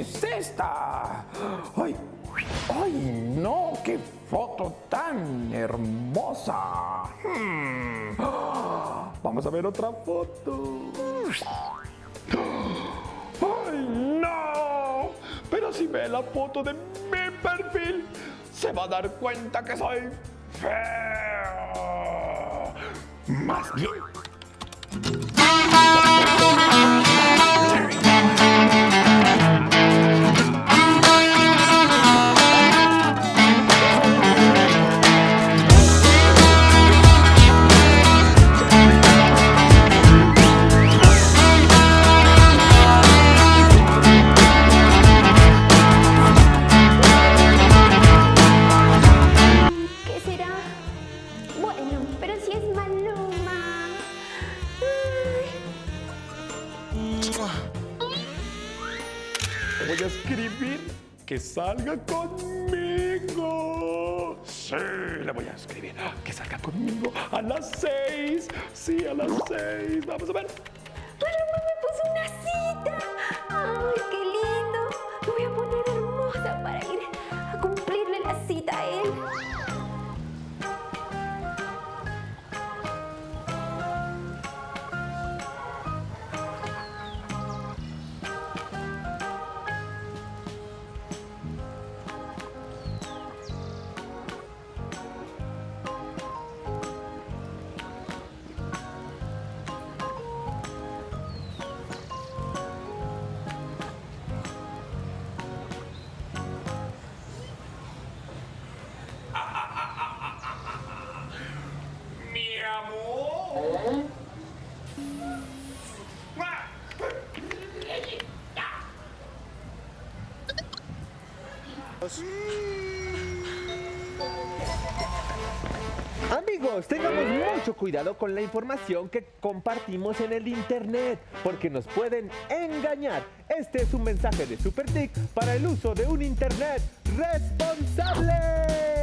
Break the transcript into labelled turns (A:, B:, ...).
A: es esta? ¡Ay! ¡Ay, no! ¡Qué foto tan hermosa! Hmm. Vamos a ver otra foto. ¡Ay, no! Pero si ve la foto de mi perfil, se va a dar cuenta que soy feo. Más bien. Te voy a escribir que salga conmigo. Sí, le voy a escribir que salga conmigo a las seis. Sí, a las seis. Vamos a ver.
B: Maluma me puso una cita. Ay, qué lindo. Me voy a poner hermosa para ir a cumplirle la cita a él.
C: Amigos, tengamos mucho cuidado con la información que compartimos en el internet, porque nos pueden engañar. Este es un mensaje de SuperTic para el uso de un internet responsable.